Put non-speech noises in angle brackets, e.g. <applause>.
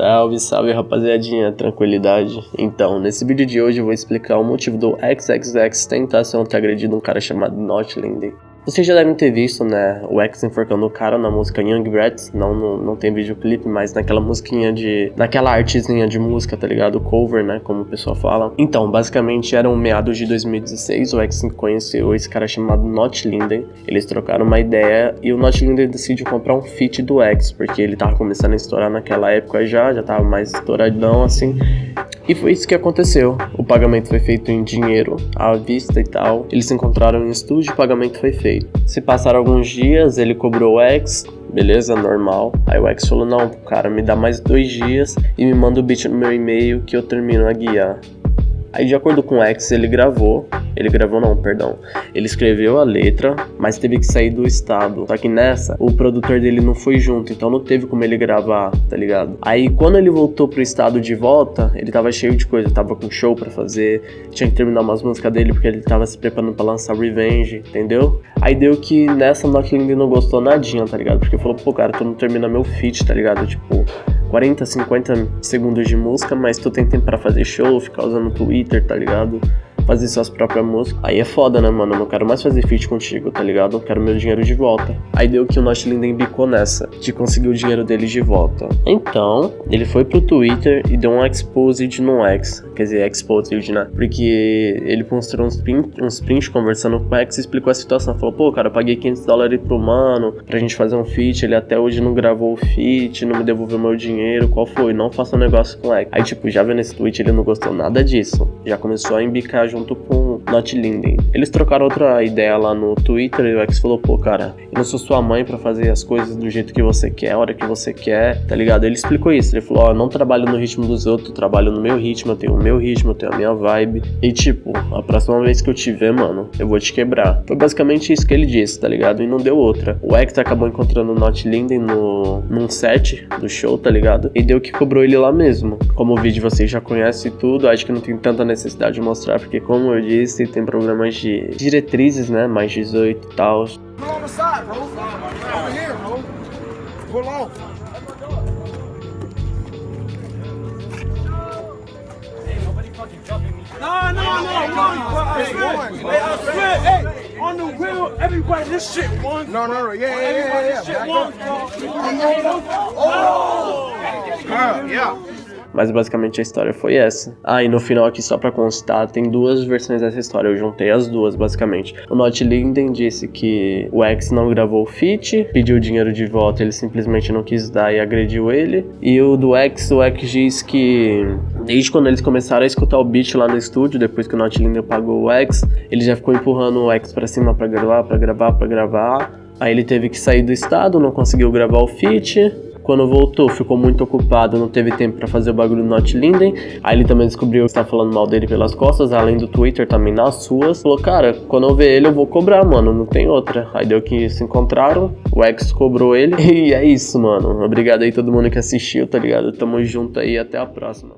Salve, salve rapaziadinha, tranquilidade. Então, nesse vídeo de hoje eu vou explicar o motivo do XXX tentação ter agredido um cara chamado Not Lindy. Vocês já devem ter visto, né, o X enforcando o cara na música Young Brats, não, não, não tem videoclipe, mas naquela musiquinha de... naquela artezinha de música, tá ligado? Cover, né, como o pessoal fala. Então, basicamente, eram meados de 2016, o X conheceu esse cara chamado Not Linden, eles trocaram uma ideia e o Not Linden decidiu comprar um feat do X, porque ele tava começando a estourar naquela época já, já tava mais estouradão, assim, e foi isso que aconteceu. O pagamento foi feito em dinheiro, à vista e tal. Eles se encontraram em estúdio e o pagamento foi feito. Se passaram alguns dias, ele cobrou o X, beleza, normal. Aí o X falou, não, cara, me dá mais dois dias e me manda o beat no meu e-mail que eu termino a guiar. Aí de acordo com o X, ele gravou ele gravou não, perdão. Ele escreveu a letra, mas teve que sair do estado. Só que nessa, o produtor dele não foi junto, então não teve como ele gravar, tá ligado? Aí quando ele voltou pro estado de volta, ele tava cheio de coisa, tava com show para fazer, tinha que terminar umas músicas dele porque ele tava se preparando para lançar Revenge, entendeu? Aí deu que nessa Knockling não gostou nadinha, tá ligado? Porque falou, pô, cara, tu não termina meu feat, tá ligado? Tipo, 40, 50 segundos de música, mas tu tem tempo para fazer show, ficar usando Twitter, tá ligado? Fazer suas próprias músicas. Aí é foda, né, mano? Eu não quero mais fazer feat contigo, tá ligado? Eu quero meu dinheiro de volta. Aí deu que o Not Linden bicou nessa, de conseguir o dinheiro dele de volta. Então, ele foi pro Twitter e deu um exposed no X. Quer dizer, exposed, né? Porque ele mostrou uns prints uns print conversando com o X e explicou a situação. Falou, pô, cara, eu paguei 500 dólares pro mano pra gente fazer um feat. Ele até hoje não gravou o feat, não me devolveu meu dinheiro. Qual foi? Não faça um negócio com o X. Aí, tipo, já vendo esse tweet, ele não gostou nada disso. Já começou a embicar junto junto com Not Linden. Eles trocaram outra ideia lá no Twitter e o X falou, pô, cara, eu não sou sua mãe para fazer as coisas do jeito que você quer, a hora que você quer, tá ligado? Ele explicou isso, ele falou, ó, oh, eu não trabalho no ritmo dos outros, eu trabalho no meu ritmo, eu tenho o meu ritmo, eu tenho a minha vibe. E tipo, a próxima vez que eu te ver, mano, eu vou te quebrar. Foi basicamente isso que ele disse, tá ligado? E não deu outra. O X acabou encontrando o Not Linden no, num set do show, tá ligado? E deu que cobrou ele lá mesmo. Como o vídeo vocês já conhecem tudo, acho que não tem tanta necessidade de mostrar, porque como eu disse, tem problemas de diretrizes, né? Mais 18 e tal. No, no, no, no, I swear, hey, I swear, hey, on the wheel, everybody, this shit won. No, no, no, yeah, yeah, yeah, yeah. This shit won. Oh, yeah. Mas basicamente a história foi essa. Ah, e no final aqui, só pra constar, tem duas versões dessa história. Eu juntei as duas, basicamente. O Not Linden disse que o X não gravou o feat, pediu o dinheiro de volta, ele simplesmente não quis dar e agrediu ele. E o do X, o X diz que desde quando eles começaram a escutar o beat lá no estúdio, depois que o Not Linden pagou o X, ele já ficou empurrando o X pra cima pra gravar, pra gravar, pra gravar. Aí ele teve que sair do estado, não conseguiu gravar o feat. Quando voltou, ficou muito ocupado, não teve tempo para fazer o bagulho do Not Linden. Aí ele também descobriu que estava falando mal dele pelas costas, além do Twitter também nas suas. Falou, cara, quando eu ver ele eu vou cobrar, mano, não tem outra. Aí deu que se encontraram, o X cobrou ele. <laughs> E é isso, mano. Obrigado aí todo mundo que assistiu, tá ligado? Tamo junto aí, até a próxima.